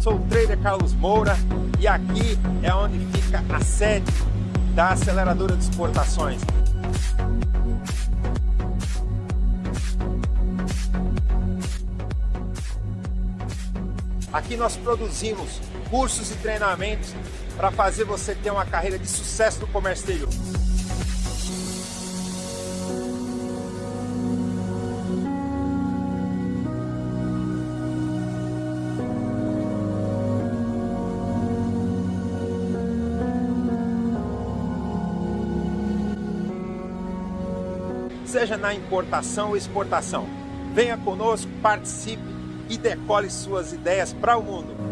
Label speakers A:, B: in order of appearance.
A: Sou o trader Carlos Moura e aqui é onde fica a sede da aceleradora de exportações. Aqui nós produzimos cursos e treinamentos para fazer você ter uma carreira de sucesso no comércio exterior. Seja na importação ou exportação. Venha conosco, participe e decole suas ideias para o mundo.